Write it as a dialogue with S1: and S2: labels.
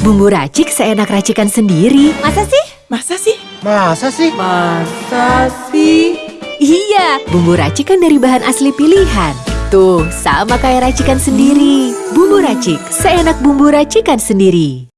S1: Bumbu racik seenak racikan sendiri.
S2: Masa sih?
S3: Masa sih?
S4: Masa sih?
S2: Masa sih?
S1: Iya, bumbu racikan dari bahan asli pilihan. Tuh, sama kayak racikan sendiri. Bumbu racik, seenak bumbu racikan sendiri.